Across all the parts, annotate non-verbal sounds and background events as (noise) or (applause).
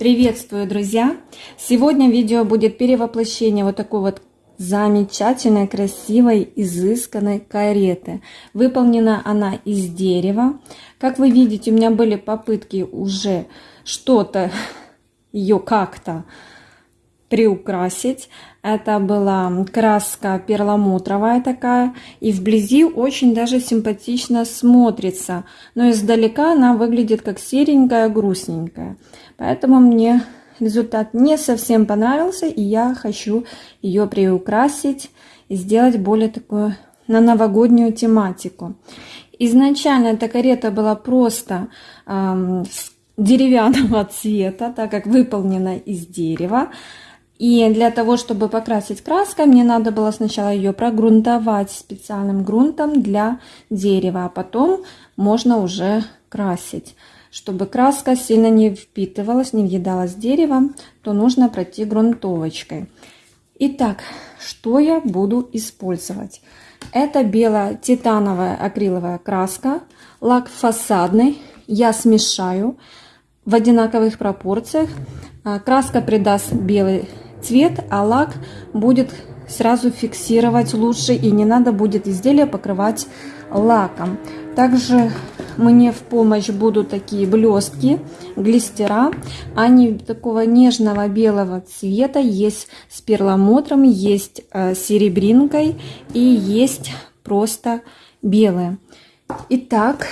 Приветствую, друзья! Сегодня видео будет перевоплощение вот такой вот замечательной, красивой, изысканной кареты. Выполнена она из дерева. Как вы видите, у меня были попытки уже что-то (laughs) ее как-то приукрасить. Это была краска перламутровая такая. И вблизи очень даже симпатично смотрится. Но издалека она выглядит как серенькая, грустненькая. Поэтому мне результат не совсем понравился. И я хочу ее приукрасить и сделать более такую на новогоднюю тематику. Изначально эта карета была просто эм, деревянного (laughs) цвета, так как выполнена из дерева. И для того, чтобы покрасить краской, мне надо было сначала ее прогрунтовать специальным грунтом для дерева, а потом можно уже красить. Чтобы краска сильно не впитывалась, не въедалась деревом, то нужно пройти грунтовочкой. Итак, что я буду использовать? Это бело-титановая акриловая краска, лак фасадный. Я смешаю в одинаковых пропорциях. А, краска придаст белый цвет, а лак будет сразу фиксировать лучше и не надо будет изделие покрывать лаком. Также мне в помощь будут такие блестки, глистера. Они такого нежного белого цвета. Есть с перламутром, есть э, серебринкой и есть просто белые. Итак,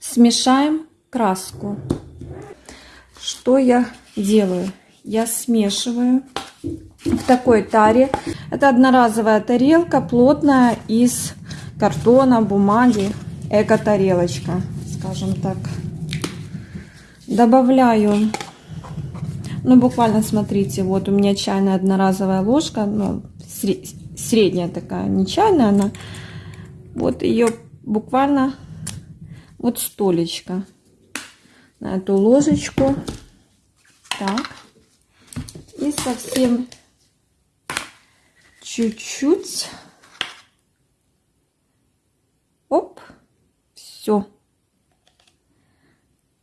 смешаем краску. Что я делаю? Я смешиваю в такой таре. Это одноразовая тарелка, плотная, из картона, бумаги, эко-тарелочка, скажем так. Добавляю, ну буквально смотрите, вот у меня чайная одноразовая ложка, ну средняя такая, не чайная она. Вот ее буквально вот столечко на эту ложечку. Так и совсем чуть-чуть. Оп, все.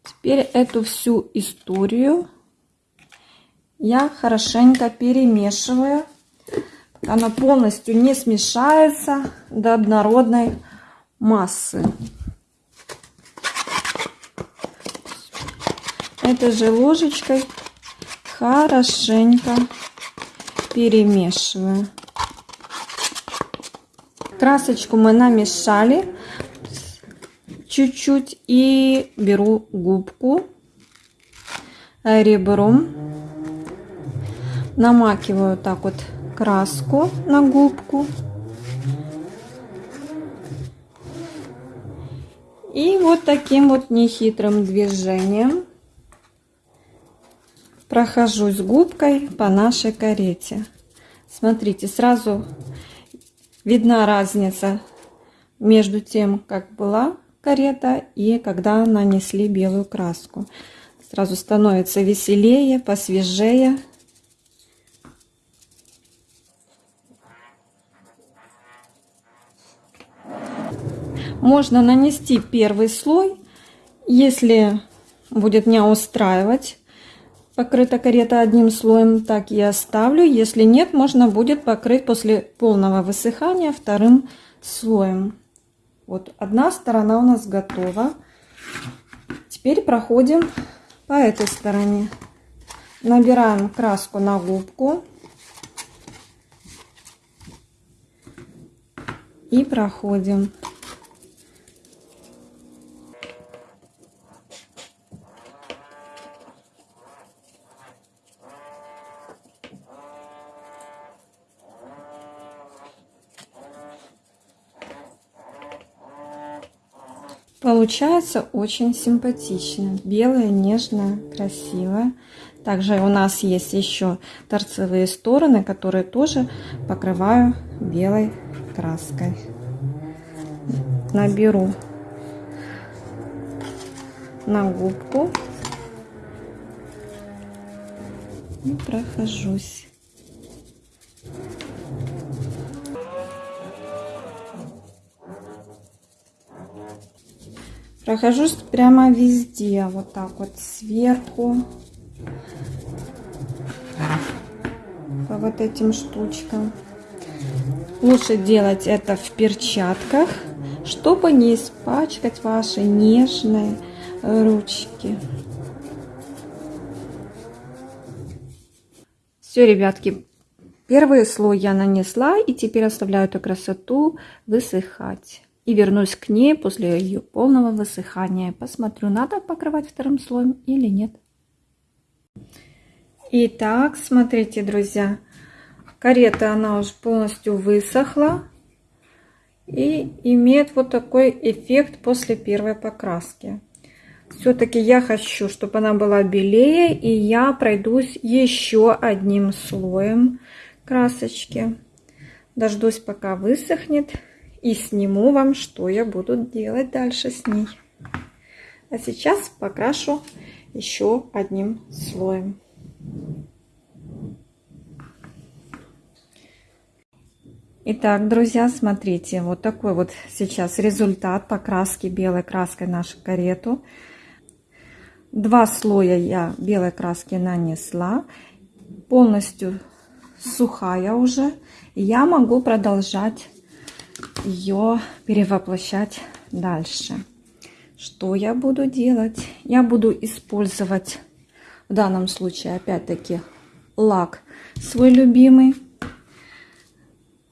Теперь эту всю историю я хорошенько перемешиваю. Она полностью не смешается до однородной массы. Этой же ложечкой хорошенько перемешиваю. Красочку мы намешали чуть-чуть и беру губку ребром, намакиваю так вот краску на губку. И вот таким вот нехитрым движением прохожусь губкой по нашей карете. Смотрите, сразу видна разница между тем, как была карета и когда нанесли белую краску. Сразу становится веселее, посвежее. Можно нанести первый слой, если будет не устраивать покрыта карета одним слоем, так и оставлю. Если нет, можно будет покрыть после полного высыхания вторым слоем. Вот одна сторона у нас готова. Теперь проходим по этой стороне. Набираем краску на губку. И проходим. Получается очень симпатично. Белая, нежная, красивая. Также у нас есть еще торцевые стороны, которые тоже покрываю белой краской. Наберу на губку и прохожусь. Прохожусь прямо везде, вот так вот сверху. По вот этим штучкам. Лучше делать это в перчатках, чтобы не испачкать ваши нежные ручки. Все, ребятки, первый слой я нанесла и теперь оставляю эту красоту высыхать и вернусь к ней после ее полного высыхания. Посмотрю, надо покрывать вторым слоем или нет. Итак, смотрите, друзья, карета, она уже полностью высохла и имеет вот такой эффект после первой покраски. Все-таки я хочу, чтобы она была белее, и я пройдусь еще одним слоем красочки. Дождусь, пока высохнет и сниму вам, что я буду делать дальше с ней. А сейчас покрашу еще одним слоем. Итак, друзья, смотрите, вот такой вот сейчас результат покраски белой краской нашу карету. Два слоя я белой краски нанесла, полностью сухая уже. Я могу продолжать ее перевоплощать дальше. Что я буду делать? Я буду использовать в данном случае опять-таки лак свой любимый.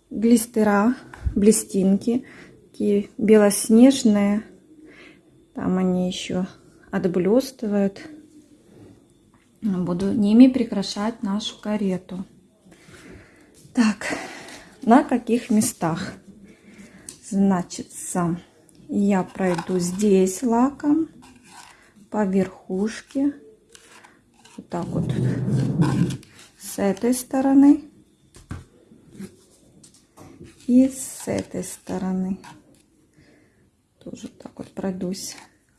Глистера, блестинки, такие белоснежные. Там они еще отблестывают. Буду ними прикрашать нашу карету. Так, на каких местах? Значит, я пройду здесь лаком по верхушке. Вот так вот. С этой стороны. И с этой стороны. Тоже так вот пройдусь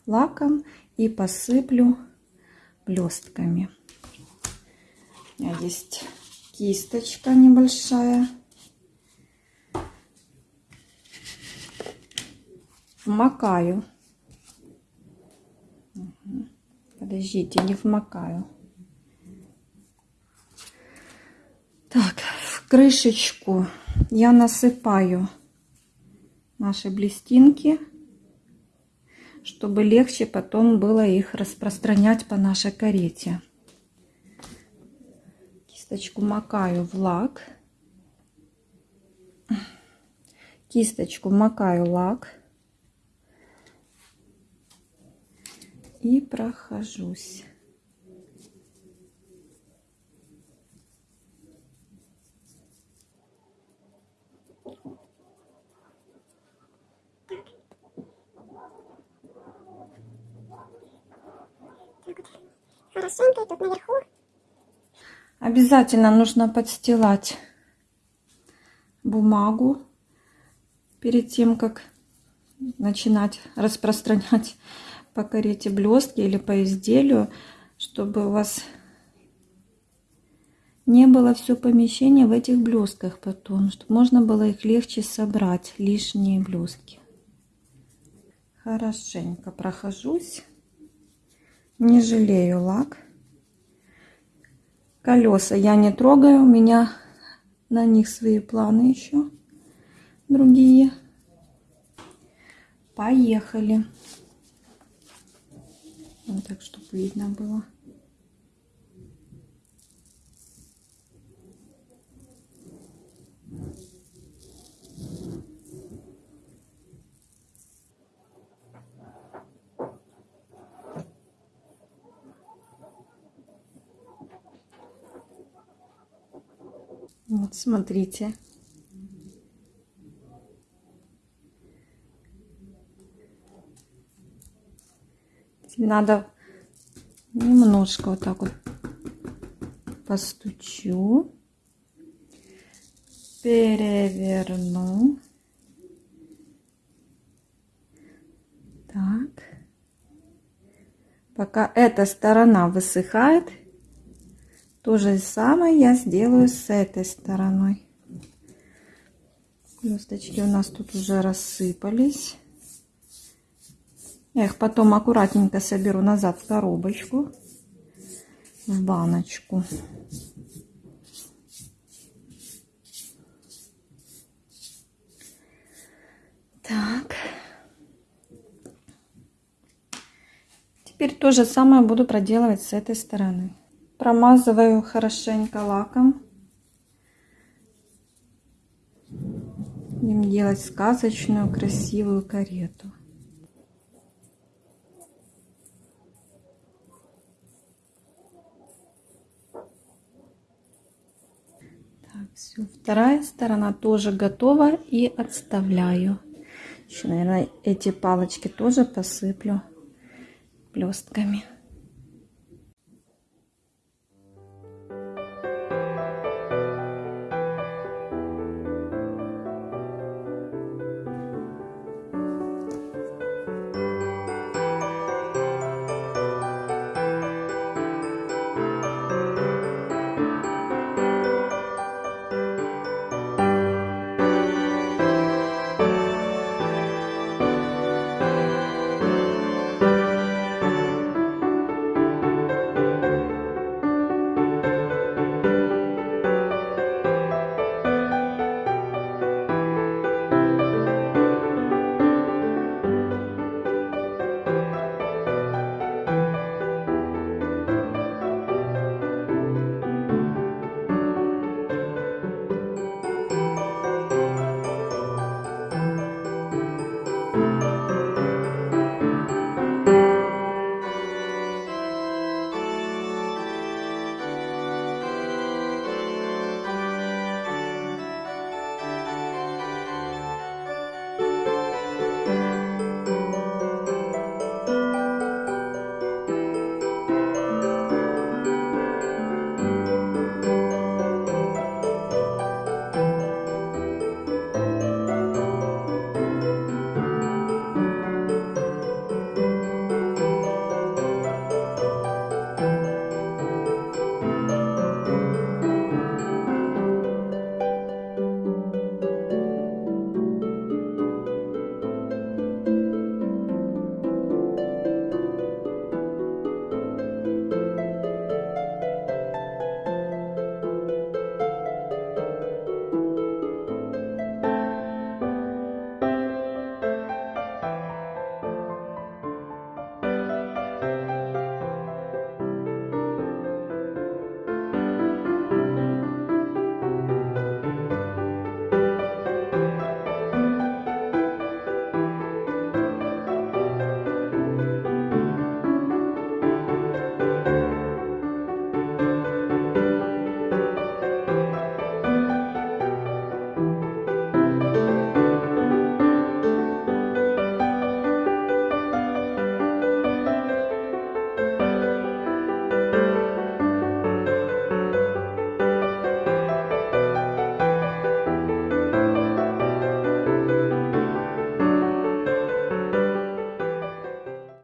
лаком и посыплю блестками. У меня есть кисточка небольшая. Вмакаю. Подождите, не вмакаю. Так, в крышечку я насыпаю наши блестинки, чтобы легче потом было их распространять по нашей карете. Кисточку макаю в лак. Кисточку макаю лак. И прохожусь. Хорошенько тут наверху. Обязательно нужно подстилать бумагу перед тем, как начинать распространять по карете блестки или по изделию, чтобы у вас не было все помещение в этих блестках потом, чтобы можно было их легче собрать, лишние блестки. Хорошенько прохожусь, не жалею лак. Колеса я не трогаю, у меня на них свои планы еще другие. Поехали. Вот так, чтобы видно было. Вот, смотрите. Надо немножко вот так вот постучу, переверну. Так. Пока эта сторона высыхает, то же самое я сделаю с этой стороной. Блесточки у нас тут уже рассыпались. Я их потом аккуратненько соберу назад в коробочку, в баночку. Так. Теперь то же самое буду проделывать с этой стороны. Промазываю хорошенько лаком. Будем делать сказочную красивую карету. Все. Вторая сторона тоже готова и отставляю. Еще, наверное, эти палочки тоже посыплю блестками.